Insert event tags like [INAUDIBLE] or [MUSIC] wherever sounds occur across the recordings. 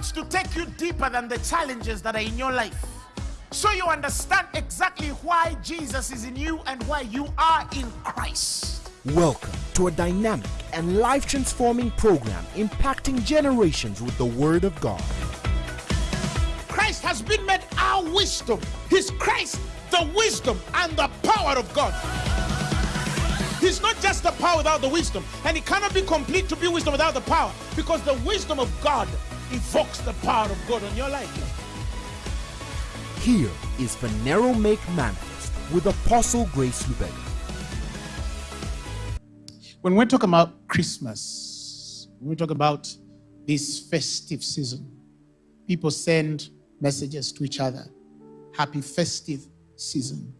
wants to take you deeper than the challenges that are in your life. So you understand exactly why Jesus is in you and why you are in Christ. Welcome to a dynamic and life transforming program impacting generations with the Word of God. Christ has been made our wisdom. He's Christ, the wisdom and the power of God. He's not just the power without the wisdom, and it cannot be complete to be wisdom without the power because the wisdom of God evokes the power of God on your life. Here is Phaneroo Make Manifest with Apostle Grace Lubega. When we talk about Christmas, when we talk about this festive season, people send messages to each other. Happy festive season.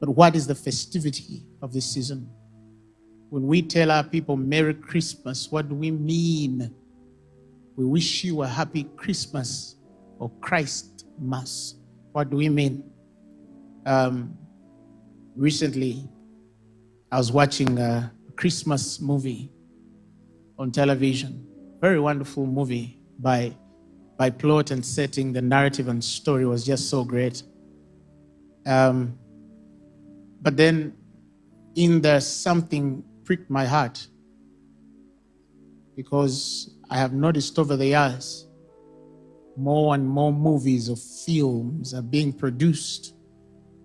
But what is the festivity of this season? When we tell our people Merry Christmas, what do we mean? We wish you a happy Christmas or Christ Mass. What do we mean? Um, recently, I was watching a Christmas movie on television. Very wonderful movie by, by plot and setting. The narrative and story was just so great. Um, but then in there, something pricked my heart because I have noticed over the years more and more movies or films are being produced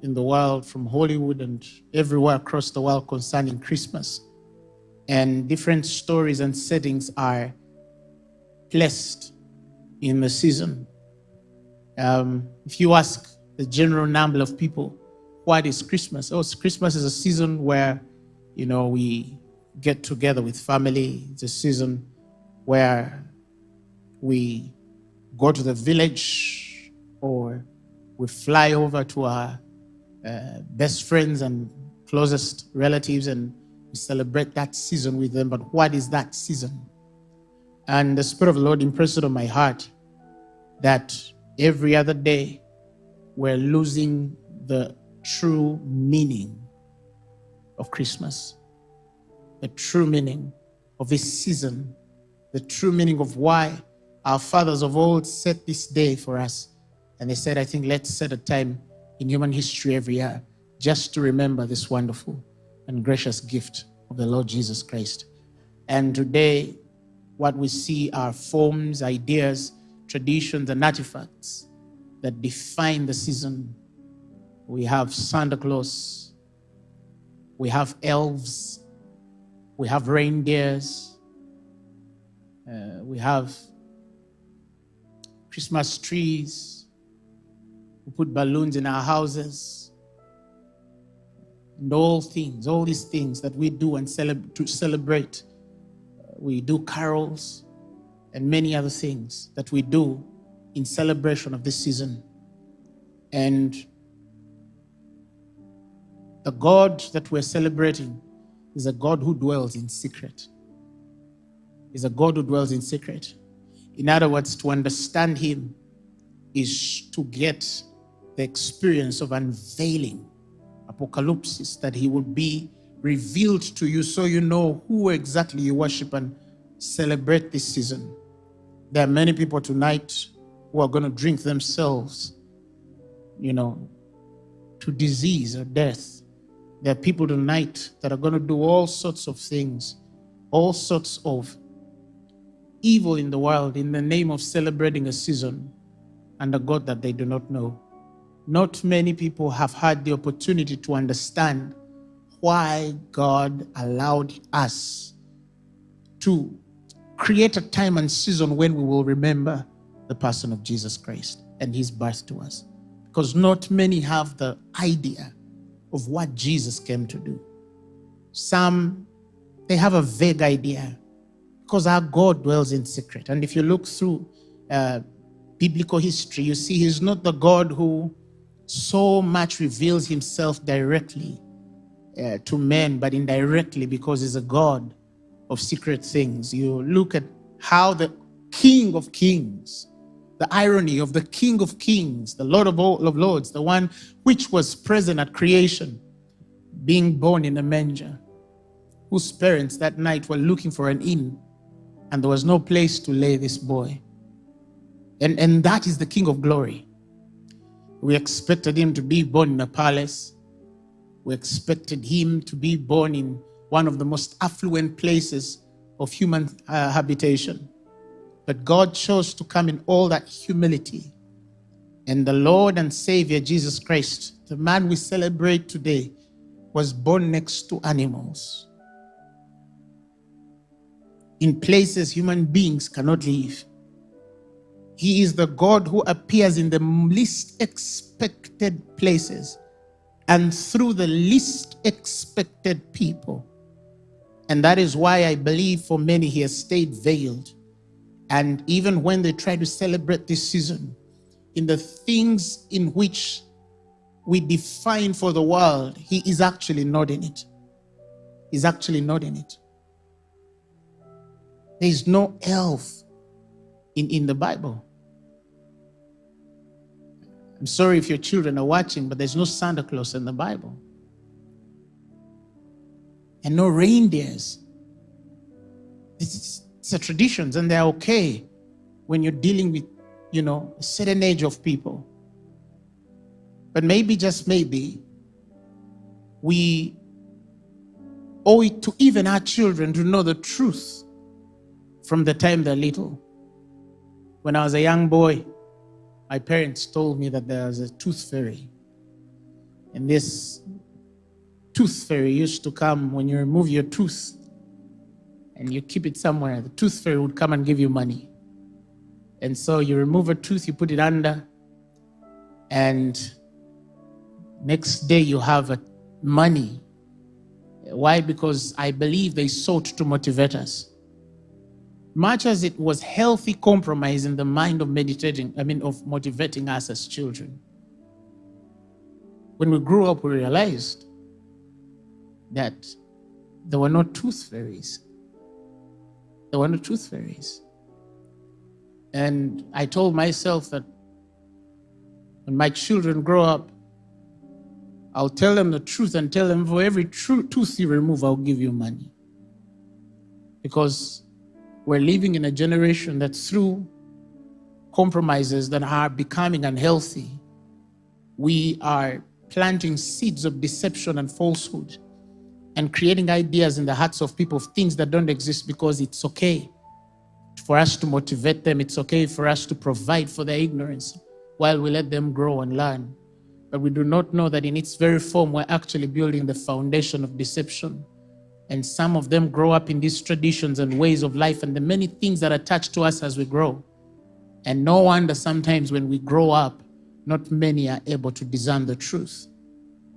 in the world from Hollywood and everywhere across the world concerning Christmas. And different stories and settings are placed in the season. Um, if you ask the general number of people, what is Christmas? Oh, Christmas is a season where, you know, we get together with family. It's a season where we go to the village or we fly over to our uh, best friends and closest relatives and we celebrate that season with them. But what is that season? And the Spirit of the Lord impressed it on my heart that every other day we're losing the true meaning of Christmas, the true meaning of this season, the true meaning of why our fathers of old set this day for us. And they said, I think let's set a time in human history every year just to remember this wonderful and gracious gift of the Lord Jesus Christ. And today, what we see are forms, ideas, traditions, and artifacts that define the season we have Santa Claus, we have elves, we have reindeers, uh, we have Christmas trees, we put balloons in our houses, and all things, all these things that we do and celeb to celebrate. Uh, we do carols and many other things that we do in celebration of this season. And the God that we're celebrating is a God who dwells in secret. Is a God who dwells in secret. In other words, to understand Him is to get the experience of unveiling, apocalypse, that He will be revealed to you so you know who exactly you worship and celebrate this season. There are many people tonight who are going to drink themselves, you know, to disease or death there are people tonight that are going to do all sorts of things, all sorts of evil in the world in the name of celebrating a season and a God that they do not know. Not many people have had the opportunity to understand why God allowed us to create a time and season when we will remember the person of Jesus Christ and his birth to us. Because not many have the idea of what Jesus came to do. Some, they have a vague idea because our God dwells in secret. And if you look through uh, biblical history, you see he's not the God who so much reveals himself directly uh, to men, but indirectly because he's a God of secret things. You look at how the King of Kings the irony of the King of Kings, the Lord of all of Lords, the one which was present at creation, being born in a manger, whose parents that night were looking for an inn, and there was no place to lay this boy. And, and that is the King of glory. We expected him to be born in a palace. We expected him to be born in one of the most affluent places of human uh, habitation. But God chose to come in all that humility. And the Lord and Savior Jesus Christ, the man we celebrate today, was born next to animals in places human beings cannot live. He is the God who appears in the least expected places and through the least expected people. And that is why I believe for many he has stayed veiled. And even when they try to celebrate this season, in the things in which we define for the world, he is actually not in it. He's actually not in it. There is no elf in, in the Bible. I'm sorry if your children are watching, but there's no Santa Claus in the Bible. And no reindeers. It's, it's a traditions and they're okay when you're dealing with, you know, a certain age of people. But maybe, just maybe, we owe it to even our children to know the truth from the time they're little. When I was a young boy, my parents told me that there was a tooth fairy. And this tooth fairy used to come when you remove your tooth and you keep it somewhere. The tooth fairy would come and give you money. And so you remove a tooth, you put it under, and next day you have a money. Why? Because I believe they sought to motivate us much as it was healthy compromise in the mind of meditating, I mean, of motivating us as children. When we grew up, we realized that there were no tooth fairies. There were no tooth fairies. And I told myself that when my children grow up, I'll tell them the truth and tell them for every true tooth you remove, I'll give you money. Because we're living in a generation that through compromises that are becoming unhealthy, we are planting seeds of deception and falsehood and creating ideas in the hearts of people of things that don't exist because it's okay for us to motivate them. It's okay for us to provide for their ignorance while we let them grow and learn. But we do not know that in its very form, we're actually building the foundation of deception and some of them grow up in these traditions and ways of life and the many things that attach to us as we grow. And no wonder sometimes when we grow up, not many are able to discern the truth.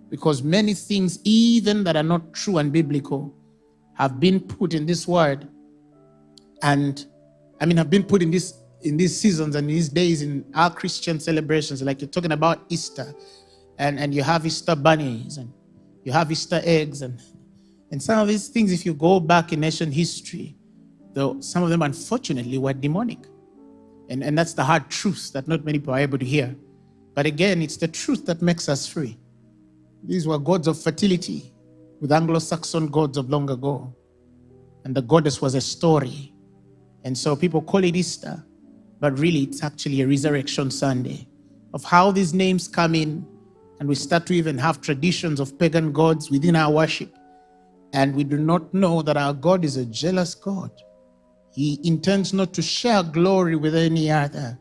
Because many things, even that are not true and biblical, have been put in this word and I mean have been put in this in these seasons and these days in our Christian celebrations, like you're talking about Easter, and, and you have Easter bunnies and you have Easter eggs and and some of these things, if you go back in ancient history, though some of them unfortunately were demonic. And, and that's the hard truth that not many people are able to hear. But again, it's the truth that makes us free. These were gods of fertility with Anglo-Saxon gods of long ago. And the goddess was a story. And so people call it Easter, but really it's actually a resurrection Sunday of how these names come in and we start to even have traditions of pagan gods within our worship and we do not know that our God is a jealous God. He intends not to share glory with any other.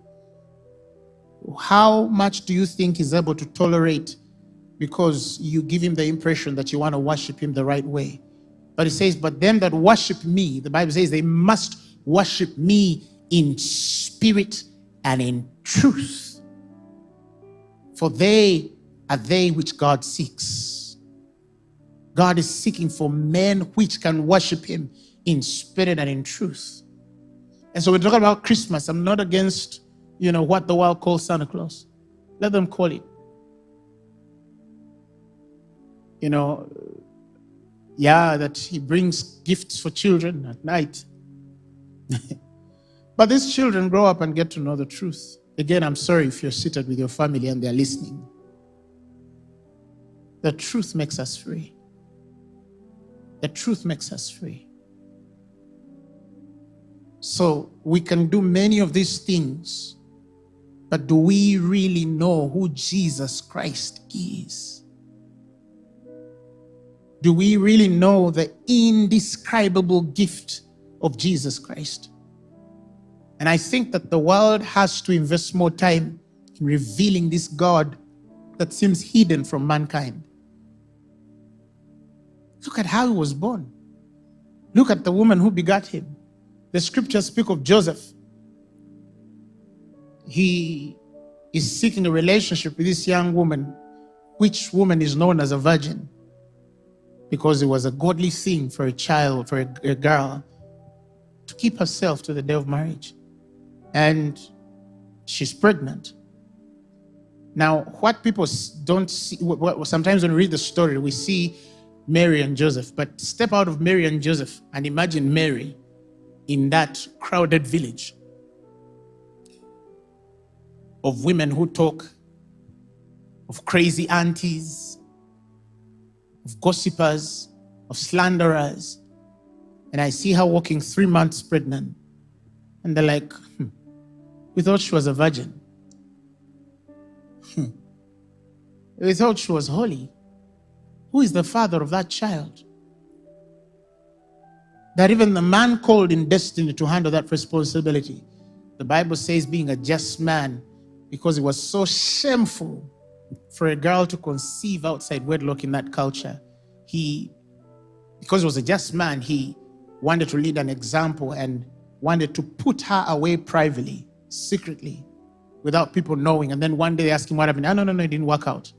How much do you think he's able to tolerate because you give him the impression that you want to worship him the right way? But he says, but them that worship me, the Bible says they must worship me in spirit and in truth. For they are they which God seeks. God is seeking for men which can worship him in spirit and in truth. And so we're talking about Christmas. I'm not against, you know, what the world calls Santa Claus. Let them call it. You know, yeah, that he brings gifts for children at night. [LAUGHS] but these children grow up and get to know the truth. Again, I'm sorry if you're seated with your family and they're listening. The truth makes us free. The truth makes us free. So we can do many of these things But do we really know who Jesus Christ is? Do we really know the indescribable gift of Jesus Christ? And I think that the world has to invest more time in revealing this God that seems hidden from mankind. Look at how he was born. Look at the woman who begat him. The scriptures speak of Joseph. He is seeking a relationship with this young woman, which woman is known as a virgin because it was a godly thing for a child, for a, a girl, to keep herself to the day of marriage. And she's pregnant. Now, what people don't see, sometimes when we read the story, we see Mary and Joseph, but step out of Mary and Joseph and imagine Mary in that crowded village of women who talk, of crazy aunties, of gossipers, of slanderers. And I see her walking three months pregnant. And they're like, hmm, we thought she was a virgin. Hmm. We thought she was holy. Who is the father of that child? That even the man called in destiny to handle that responsibility, the Bible says, being a just man, because it was so shameful for a girl to conceive outside wedlock in that culture. He, because he was a just man, he wanted to lead an example and wanted to put her away privately, secretly, without people knowing. And then one day they asked him what happened. Oh, no, no, no, it didn't work out.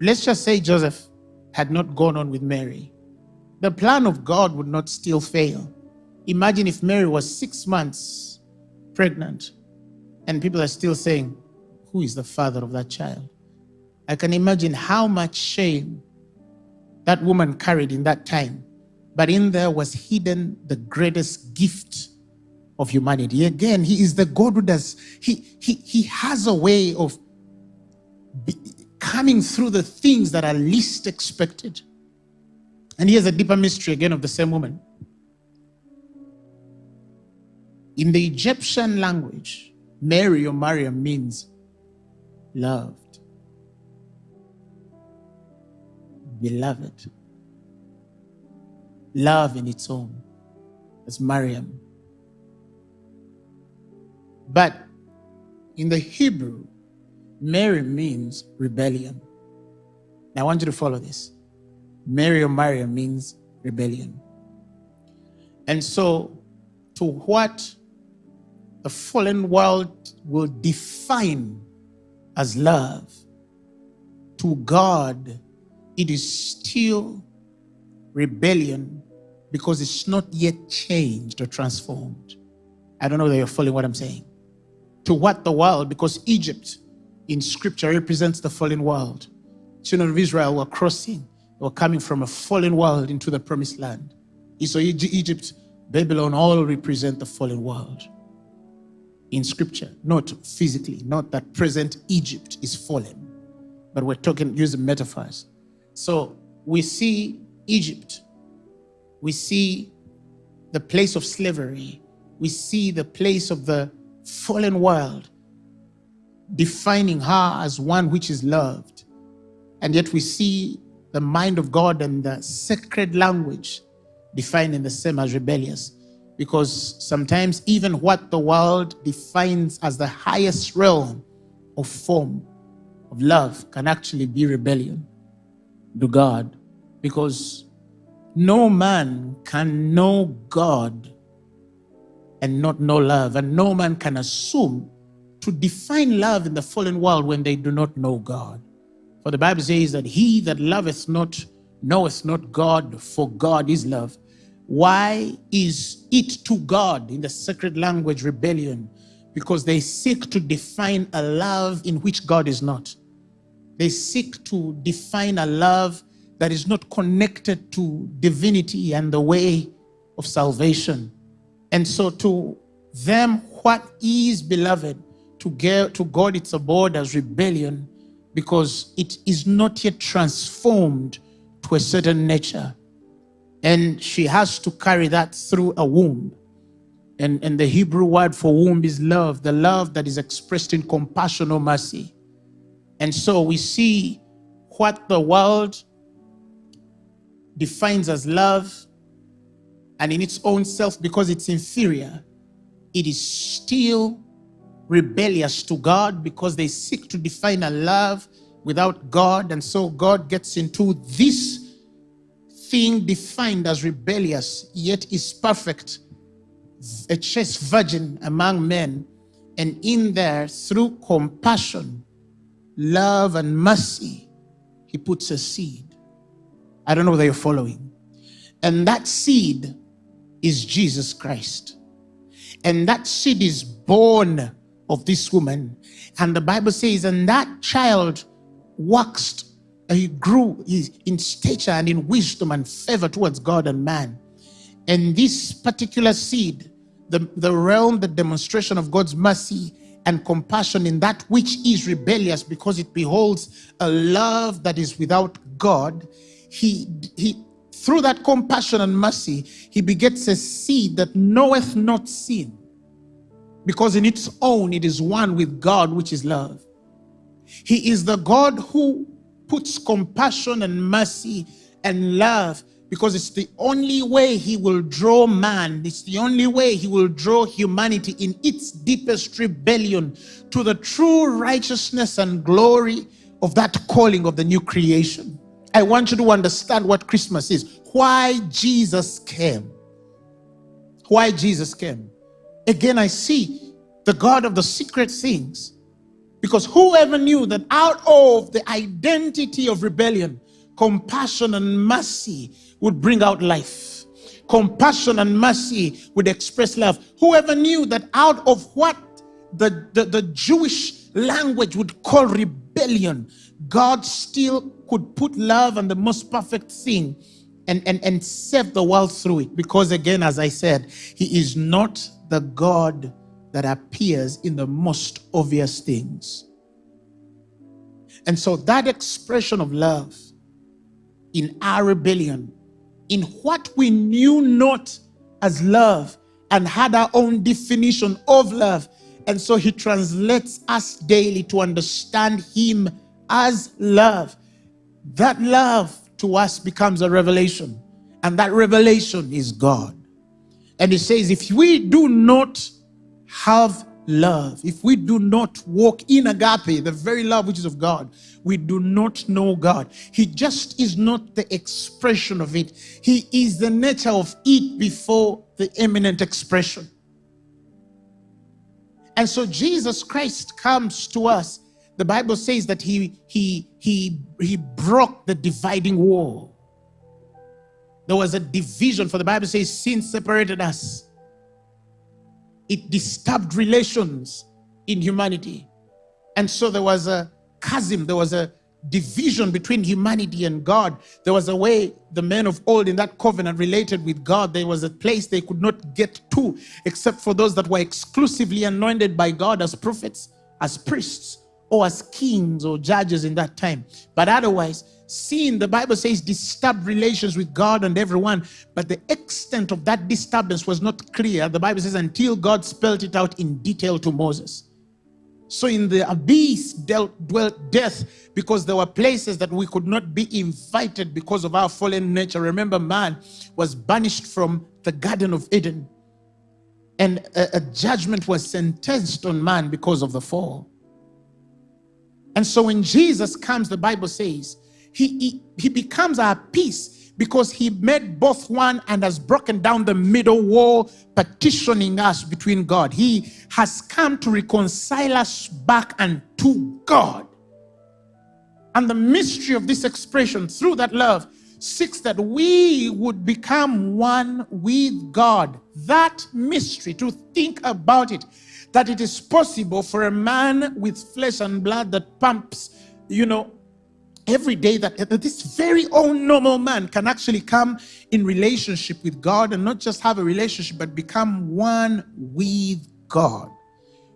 Let's just say Joseph had not gone on with Mary. The plan of God would not still fail. Imagine if Mary was six months pregnant and people are still saying, Who is the father of that child? I can imagine how much shame that woman carried in that time. But in there was hidden the greatest gift of humanity. Again, he is the God who does, he, he, he has a way of coming through the things that are least expected. And here's a deeper mystery again of the same woman. In the Egyptian language, Mary or Mariam means loved, beloved, love in its own, as Mariam. But in the Hebrew, Mary means rebellion. Now I want you to follow this. Mary or Mariam means rebellion. And so, to what the fallen world will define as love, to God, it is still rebellion because it's not yet changed or transformed. I don't know that you're following what I'm saying. To what the world, because Egypt in scripture represents the fallen world. Children of Israel were crossing, they were coming from a fallen world into the promised land. So Egypt, Babylon all represent the fallen world in scripture, not physically, not that present Egypt is fallen, but we're talking using metaphors. So we see Egypt, we see the place of slavery, we see the place of the fallen world, defining her as one which is loved. And yet we see the mind of God and the sacred language defining the same as rebellious. Because sometimes even what the world defines as the highest realm of form of love can actually be rebellion to God. Because no man can know God and not know love. And no man can assume to define love in the fallen world when they do not know God. For the Bible says that he that loveth not knoweth not God, for God is love. Why is it to God in the sacred language rebellion? Because they seek to define a love in which God is not. They seek to define a love that is not connected to divinity and the way of salvation. And so to them, what is beloved, to, get, to God it's abhorred as rebellion because it is not yet transformed to a certain nature and she has to carry that through a womb. And, and the Hebrew word for womb is love, the love that is expressed in compassion or mercy. And so we see what the world defines as love, and in its own self, because it's inferior, it is still rebellious to God because they seek to define a love without God. And so God gets into this thing defined as rebellious, yet is perfect, a chaste virgin among men. And in there, through compassion, love, and mercy, he puts a seed. I don't know whether you're following. And that seed is Jesus Christ. And that seed is born of this woman. And the Bible says, and that child waxed, he grew in stature and in wisdom and favor towards God and man. And this particular seed, the, the realm, the demonstration of God's mercy and compassion in that which is rebellious because it beholds a love that is without God, he, he through that compassion and mercy, he begets a seed that knoweth not sin because in its own it is one with God, which is love. He is the God who puts compassion and mercy and love because it's the only way he will draw man. It's the only way he will draw humanity in its deepest rebellion to the true righteousness and glory of that calling of the new creation. I want you to understand what Christmas is. Why Jesus came. Why Jesus came. Again, I see the God of the secret things. Because whoever knew that out of the identity of rebellion, compassion and mercy would bring out life. Compassion and mercy would express love. Whoever knew that out of what the, the, the Jewish language would call rebellion, God still could put love and the most perfect thing and, and, and save the world through it. Because again, as I said, he is not the God that appears in the most obvious things. And so that expression of love in our rebellion, in what we knew not as love and had our own definition of love. And so he translates us daily to understand him as love. That love to us becomes a revelation. And that revelation is God. And he says, if we do not have love, if we do not walk in agape, the very love which is of God, we do not know God. He just is not the expression of it. He is the nature of it before the eminent expression. And so Jesus Christ comes to us the Bible says that he, he, he, he broke the dividing wall. There was a division, for the Bible says sin separated us. It disturbed relations in humanity. And so there was a chasm, there was a division between humanity and God. There was a way the men of old in that covenant related with God. There was a place they could not get to except for those that were exclusively anointed by God as prophets, as priests, or as kings or judges in that time. But otherwise, sin, the Bible says, disturbed relations with God and everyone. But the extent of that disturbance was not clear. The Bible says, until God spelled it out in detail to Moses. So in the abyss dealt, dwelt death because there were places that we could not be invited because of our fallen nature. Remember, man was banished from the Garden of Eden. And a, a judgment was sentenced on man because of the fall. And so when Jesus comes, the Bible says, he, he, becomes our peace because he made both one and has broken down the middle wall, partitioning us between God. He has come to reconcile us back unto God. And the mystery of this expression through that love seeks that we would become one with God. That mystery, to think about it, that it is possible for a man with flesh and blood that pumps, you know, every day that, that this very own normal man can actually come in relationship with God and not just have a relationship, but become one with God.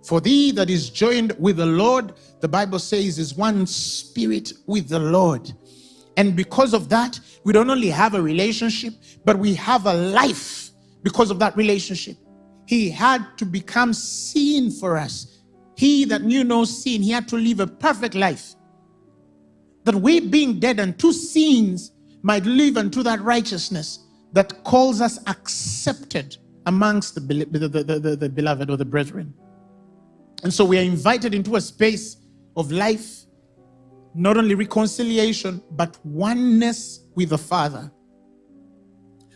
For thee that is joined with the Lord, the Bible says, is one spirit with the Lord. And because of that, we don't only have a relationship, but we have a life because of that relationship. he had to become sin for us. He that knew no sin, he had to live a perfect life. That we, being dead unto sins, might live unto that righteousness that calls us accepted amongst the, the, the, the, the beloved or the brethren. And so we are invited into a space of life, not only reconciliation, but oneness with the Father.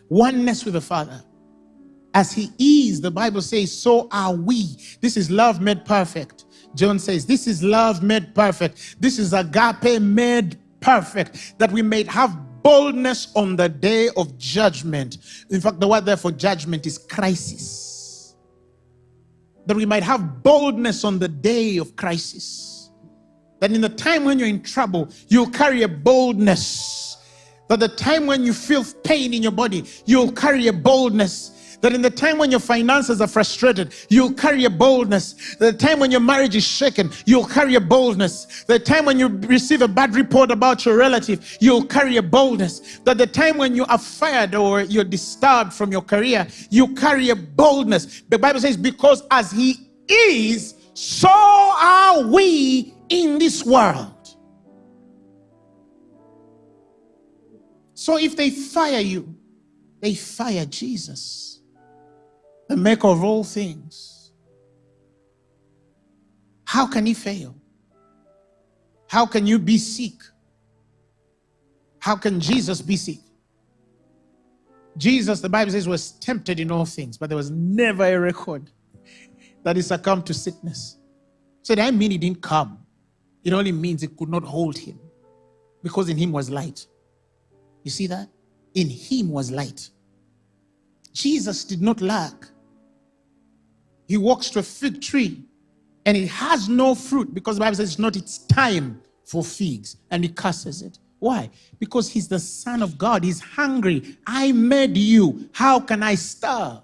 Oneness with the Father. As He is, the Bible says, so are we. This is love made perfect. John says, This is love made perfect. This is agape made perfect, that we may have boldness on the day of judgment. In fact, the word there for judgment is crisis. That we might have boldness on the day of crisis. That in the time when you're in trouble, you'll carry a boldness. That the time when you feel pain in your body, you'll carry a boldness that in the time when your finances are frustrated, you'll carry a boldness. The time when your marriage is shaken, you'll carry a boldness. The time when you receive a bad report about your relative, you'll carry a boldness. That the time when you are fired or you're disturbed from your career, you carry a boldness. The Bible says, because as he is, so are we in this world. So if they fire you, they fire Jesus the maker of all things. How can he fail? How can you be sick? How can Jesus be sick? Jesus, the Bible says, was tempted in all things, but there was never a record that he succumbed to sickness. So that mean he didn't come. It only means it could not hold him because in him was light. You see that? In him was light. Jesus did not lack he walks to a fig tree and it has no fruit because the Bible says it's not its time for figs and he curses it. Why? Because he's the son of God. He's hungry. I made you. How can I starve?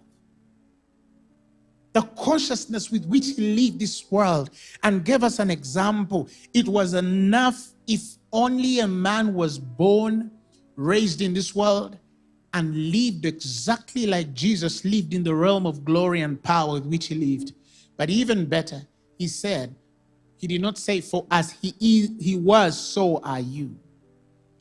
The consciousness with which he lived this world and gave us an example. It was enough if only a man was born, raised in this world, and lived exactly like Jesus lived in the realm of glory and power with which he lived. But even better, he said, he did not say, for as he, is, he was, so are you.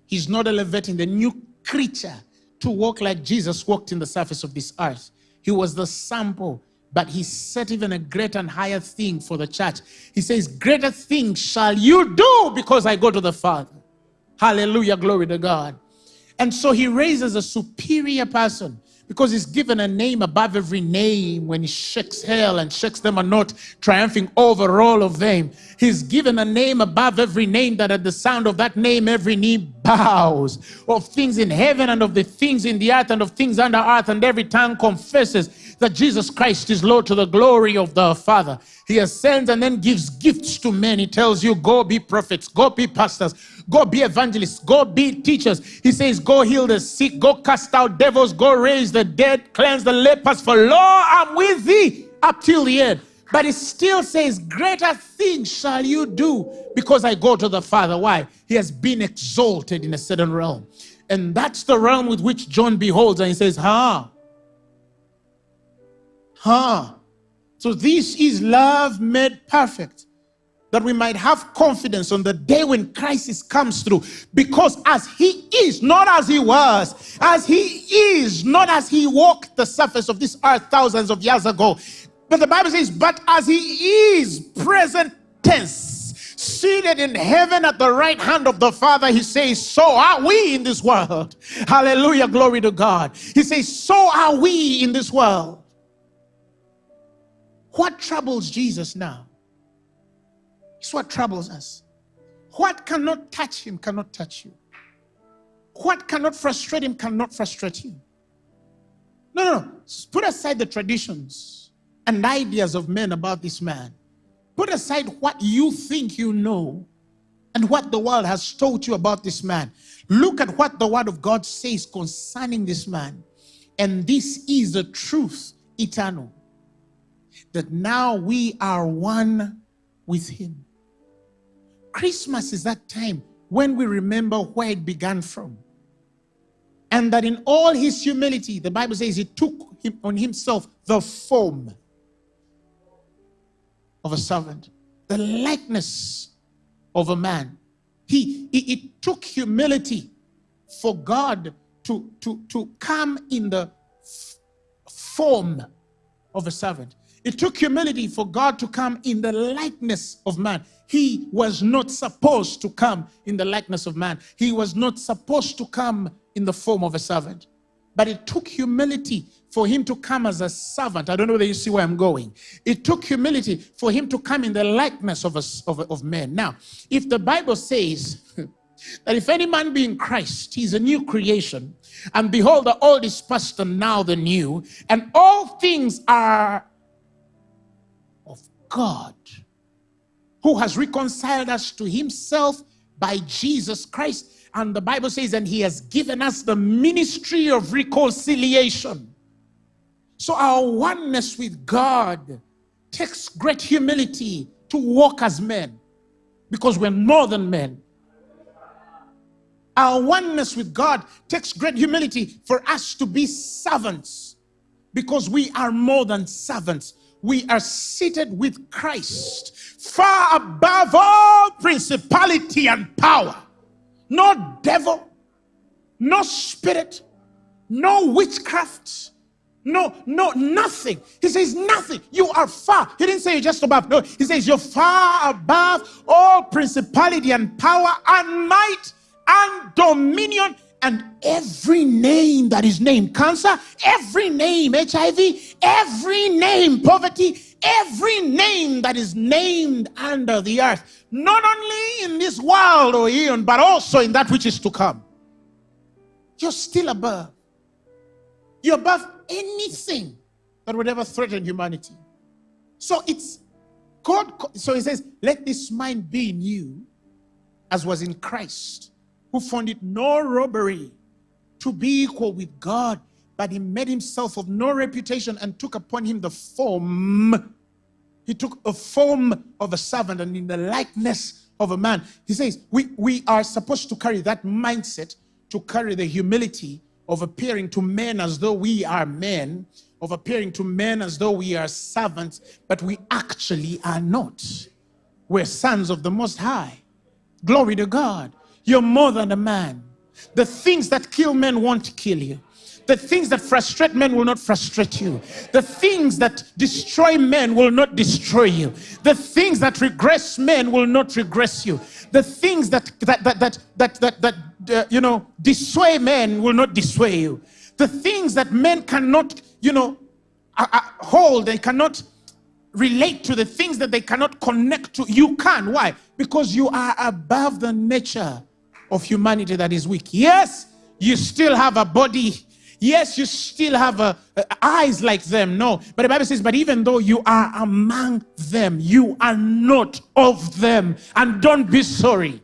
He's not elevating the new creature to walk like Jesus walked in the surface of this earth. He was the sample, but he set even a greater and higher thing for the church. He says, greater things shall you do because I go to the Father. Hallelujah, glory to God. And so he raises a superior person because he's given a name above every name when he shakes hell and shakes them are not triumphing over all of them. He's given a name above every name that at the sound of that name every knee bows of things in heaven and of the things in the earth and of things under earth and every tongue confesses that Jesus Christ is Lord to the glory of the Father. He ascends and then gives gifts to men. He tells you, go be prophets, go be pastors, go be evangelists, go be teachers. He says, go heal the sick, go cast out devils, go raise the dead, cleanse the lepers. For lo, I'm with thee up till the end. But he still says, greater things shall you do because I go to the Father. Why? He has been exalted in a certain realm. And that's the realm with which John beholds and he says, huh? Huh? So this is love made perfect. That we might have confidence on the day when crisis comes through. Because as he is, not as he was, as he is, not as he walked the surface of this earth thousands of years ago. But the Bible says, but as he is, present tense, seated in heaven at the right hand of the Father, he says, So are we in this world. Hallelujah, glory to God. He says, So are we in this world. What troubles Jesus now? It's what troubles us. What cannot touch him cannot touch you. What cannot frustrate him cannot frustrate you. No, no, no. Put aside the traditions and ideas of men about this man. Put aside what you think you know and what the world has told you about this man. Look at what the word of God says concerning this man. And this is the truth eternal that now we are one with him. Christmas is that time when we remember where it began from. And that in all his humility, the Bible says he took him on himself the form of a servant, the likeness of a man. He, it, it took humility for God to, to, to come in the form of a servant. It took humility for God to come in the likeness of man. He was not supposed to come in the likeness of man. He was not supposed to come in the form of a servant. But it took humility for him to come as a servant. I don't know whether you see where I'm going. It took humility for him to come in the likeness of, a, of, of men. Now, if the Bible says [LAUGHS] that if any man be in Christ, he's a new creation, and behold, the old is past and now the new, and all things are God, who has reconciled us to himself by Jesus Christ and the Bible says, and he has given us the ministry of reconciliation. So our oneness with God takes great humility to walk as men because we're more than men. Our oneness with God takes great humility for us to be servants because we are more than servants. We are seated with Christ far above all principality and power no devil, no spirit, no witchcraft, no, no, nothing. He says nothing. You are far. He didn't say you're just above. No, he says you're far above all principality and power and might and dominion and every name that is named cancer, every name HIV, every name poverty, every name that is named under the earth, not only in this world or eon, but also in that which is to come. You're still above. You're above anything that would ever threaten humanity. So it's God. So he says, Let this mind be in you as was in Christ, who found it no robbery to be equal with God but he made himself of no reputation and took upon him the form. He took a form of a servant and in the likeness of a man. He says, we, we are supposed to carry that mindset to carry the humility of appearing to men as though we are men, of appearing to men as though we are servants, but we actually are not. We're sons of the Most High. Glory to God. You're more than a man. The things that kill men won't kill you. The things that frustrate men will not frustrate you. The things that destroy men will not destroy you. The things that regress men will not regress you. The things that that that that that that, that uh, you know dissuade men will not dissuade you. The things that men cannot you know uh, uh, hold, they cannot relate to the things that they cannot connect to. You can. Why? Because you are above the nature of humanity that is weak. Yes, you still have a body Yes, you still have uh, uh, eyes like them. No. But the Bible says, but even though you are among them, you are not of them. And don't be sorry.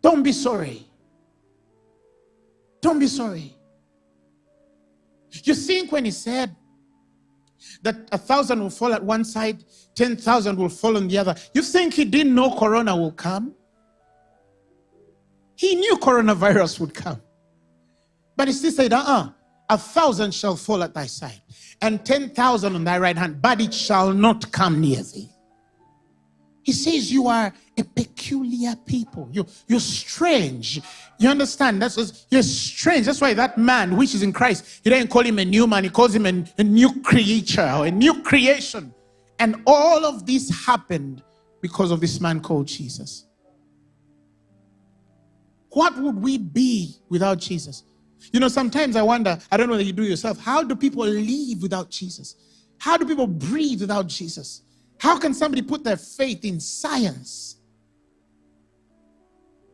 Don't be sorry. Don't be sorry. You think when he said that a thousand will fall at one side, 10,000 will fall on the other, you think he didn't know Corona will come? He knew coronavirus would come. But he still said, uh uh a thousand shall fall at thy side, and ten thousand on thy right hand, but it shall not come near thee. He says you are a peculiar people. You, you're strange. You understand? That's what, you're strange. That's why that man, which is in Christ, he didn't call him a new man. He calls him a, a new creature or a new creation. And all of this happened because of this man called Jesus. What would we be without Jesus? You know, sometimes I wonder, I don't know that you do yourself, how do people live without Jesus? How do people breathe without Jesus? How can somebody put their faith in science?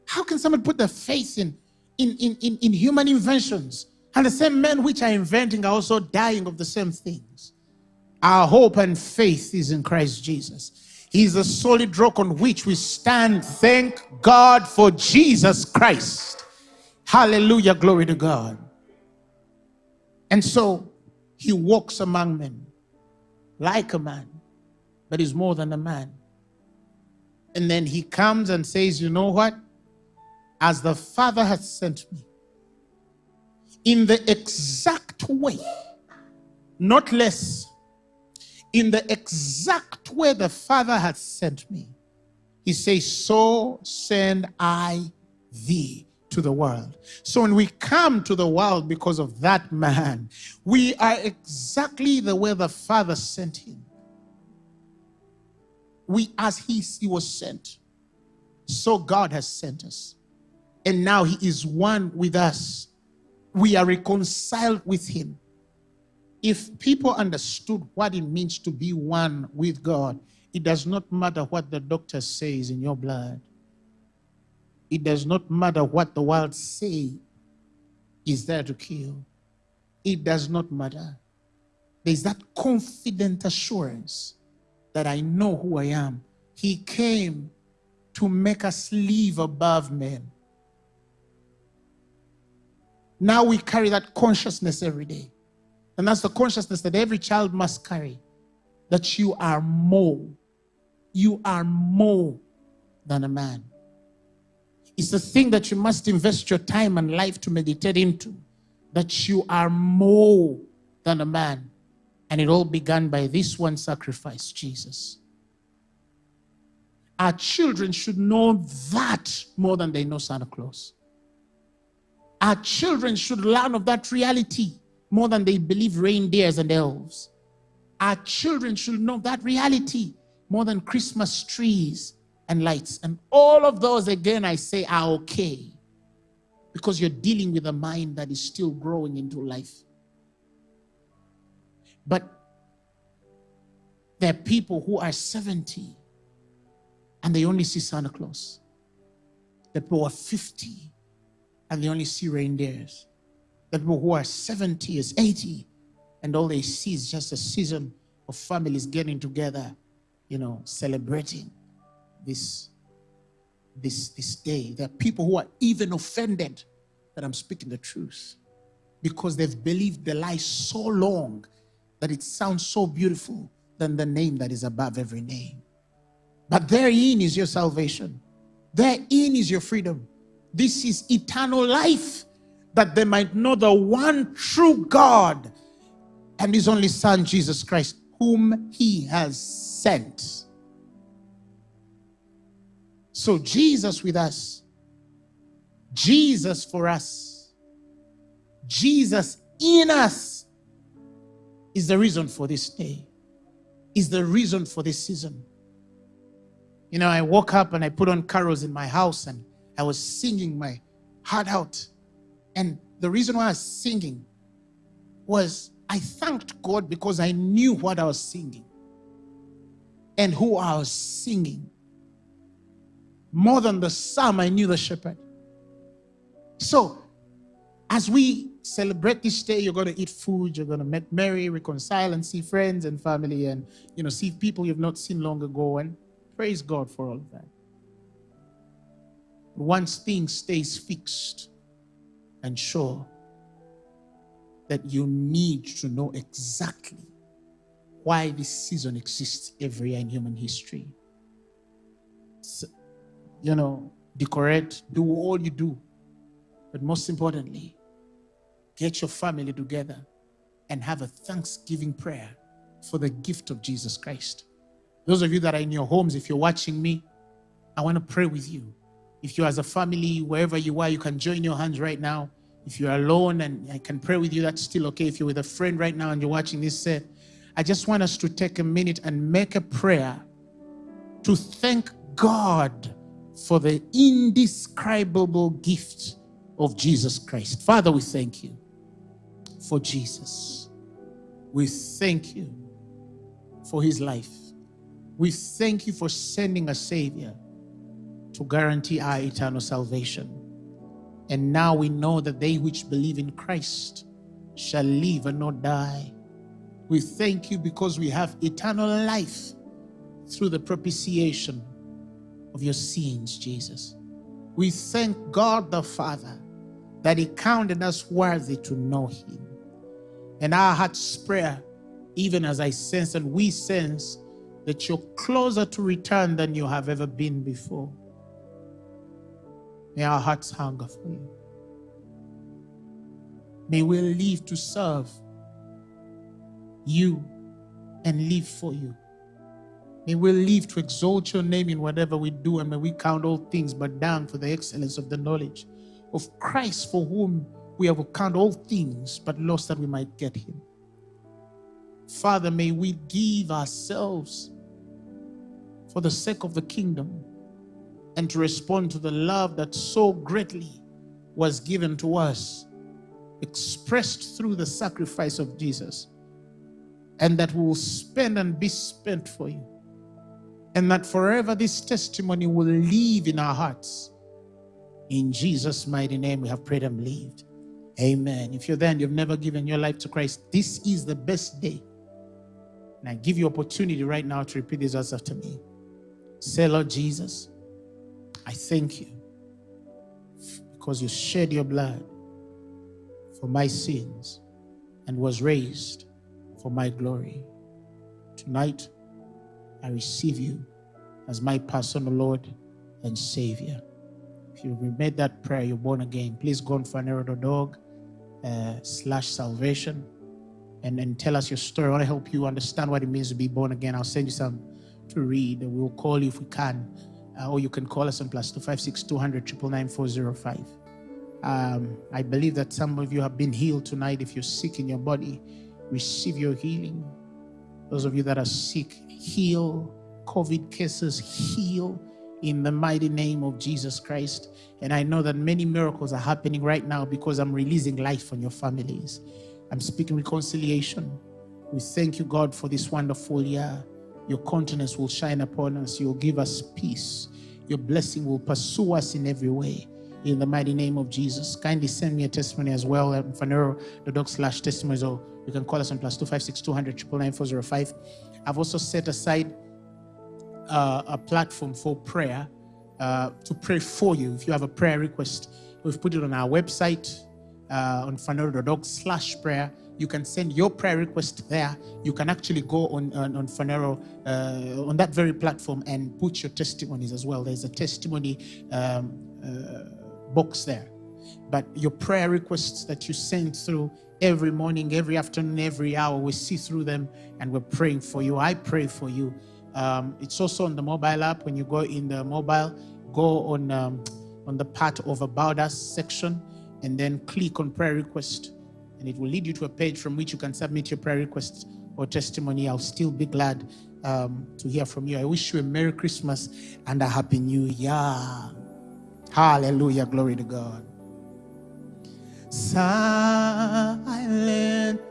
How can somebody put their faith in, in, in, in, in human inventions? And the same men which are inventing are also dying of the same things. Our hope and faith is in Christ Jesus. He's the solid rock on which we stand. Thank God for Jesus Christ. Hallelujah, glory to God. And so he walks among men like a man, but is more than a man. And then he comes and says, You know what? As the Father has sent me, in the exact way, not less, in the exact way the Father had sent me. He says, So send I thee to the world. So when we come to the world because of that man, we are exactly the way the Father sent him. We, as he, he was sent, so God has sent us. And now he is one with us. We are reconciled with him. If people understood what it means to be one with God, it does not matter what the doctor says in your blood. It does not matter what the world say is there to kill. It does not matter. There's that confident assurance that I know who I am. He came to make us live above men. Now we carry that consciousness every day. And that's the consciousness that every child must carry that you are more. You are more than a man. It's the thing that you must invest your time and life to meditate into. That you are more than a man. And it all began by this one sacrifice, Jesus. Our children should know that more than they know Santa Claus. Our children should learn of that reality more than they believe reindeers and elves. Our children should know that reality more than Christmas trees and lights. And all of those, again, I say are okay because you're dealing with a mind that is still growing into life. But there are people who are 70 and they only see Santa Claus. The people are 50 and they only see reindeers. People who are 70 is 80 and all they see is just a season of families getting together, you know, celebrating this, this, this day. There are people who are even offended that I'm speaking the truth because they've believed the lie so long that it sounds so beautiful than the name that is above every name. But therein is your salvation. Therein is your freedom. This is eternal life that they might know the one true God and his only son, Jesus Christ, whom he has sent. So Jesus with us, Jesus for us, Jesus in us is the reason for this day, is the reason for this season. You know, I woke up and I put on carols in my house and I was singing my heart out. And the reason why I was singing was I thanked God because I knew what I was singing and who I was singing. More than the psalm, I knew the shepherd. So, as we celebrate this day, you're going to eat food, you're going to make merry, reconcile, and see friends and family, and you know, see people you've not seen long ago, and praise God for all of that. Once things stays fixed and that you need to know exactly why this season exists every year in human history. So, you know, decorate, do all you do. But most importantly, get your family together and have a thanksgiving prayer for the gift of Jesus Christ. Those of you that are in your homes, if you're watching me, I want to pray with you. If you as a family, wherever you are, you can join your hands right now. If you're alone and I can pray with you, that's still okay. If you're with a friend right now and you're watching this set, I just want us to take a minute and make a prayer to thank God for the indescribable gift of Jesus Christ. Father, we thank you for Jesus. We thank you for his life. We thank you for sending a Savior to guarantee our eternal salvation. And now we know that they which believe in Christ shall live and not die. We thank you because we have eternal life through the propitiation of your sins, Jesus. We thank God the Father that He counted us worthy to know Him. And our heart's prayer, even as I sense and we sense that you're closer to return than you have ever been before. May our hearts hunger for you. May we live to serve you and live for you. May we live to exalt your name in whatever we do, and may we count all things but down for the excellence of the knowledge of Christ, for whom we have count all things but lost that we might get him. Father, may we give ourselves for the sake of the kingdom and to respond to the love that so greatly was given to us, expressed through the sacrifice of Jesus, and that we will spend and be spent for you. And that forever this testimony will live in our hearts. In Jesus' mighty name, we have prayed and believed. Amen. If you're there and you've never given your life to Christ, this is the best day. And I give you opportunity right now to repeat these words after me. Say, Lord Jesus, I thank you because you shed your blood for my sins and was raised for my glory. Tonight, I receive you as my personal Lord and Savior. If you've made that prayer, you're born again. Please go on phaneroo.org uh, slash salvation and, and tell us your story. I want to help you understand what it means to be born again. I'll send you some to read. And We'll call you if we can uh, or you can call us on plus 256 200 Um, I believe that some of you have been healed tonight. If you're sick in your body, receive your healing. Those of you that are sick, heal. COVID cases, heal in the mighty name of Jesus Christ. And I know that many miracles are happening right now because I'm releasing life on your families. I'm speaking reconciliation. We thank you, God, for this wonderful year. Your countenance will shine upon us. You'll give us peace. Your blessing will pursue us in every way. In the mighty name of Jesus. Kindly send me a testimony as well at phaneroo.org slash testimonies or you can call us on plus 256 200 I've also set aside uh, a platform for prayer uh, to pray for you. If you have a prayer request, we've put it on our website uh, on phaneroo.org slash prayer you can send your prayer request there. You can actually go on, on, on uh, on that very platform and put your testimonies as well. There's a testimony um, uh, box there. But your prayer requests that you send through every morning, every afternoon, every hour, we see through them and we're praying for you. I pray for you. Um, it's also on the mobile app. When you go in the mobile, go on, um, on the part of About Us section and then click on prayer request and it will lead you to a page from which you can submit your prayer requests or testimony. I'll still be glad um, to hear from you. I wish you a Merry Christmas and a Happy New Year. Hallelujah. Glory to God. Silent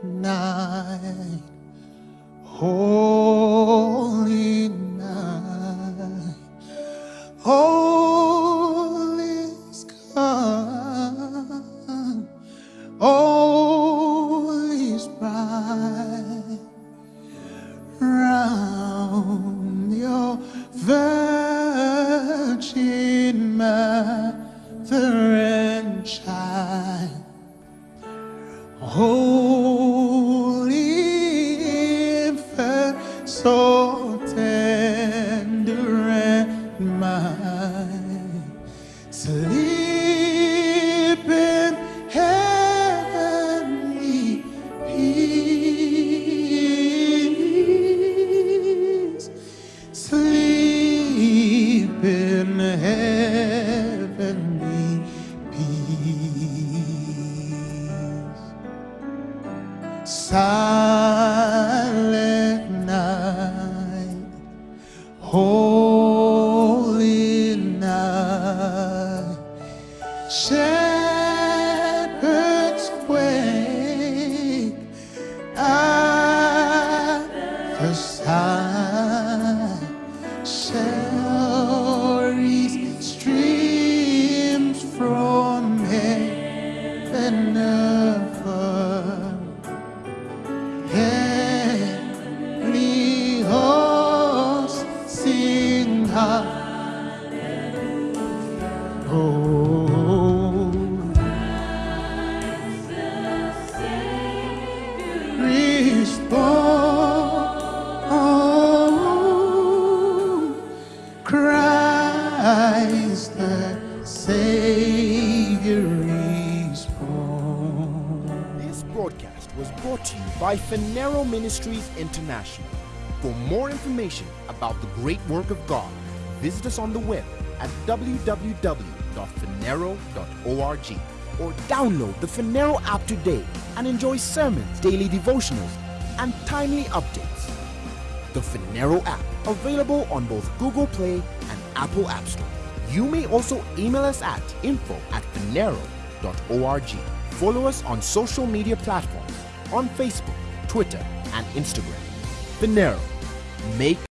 night, holy broadcast Ministries International. For more information about the great work of God, visit us on the web at www.phaneroo.org or download the Phaneroo app today and enjoy sermons, daily devotionals, and timely updates. The Phaneroo app, available on both Google Play and Apple App Store. You may also email us at info at phaneroo.org. Follow us on social media platforms on Facebook, Twitter, and Instagram. Phaneroo. Make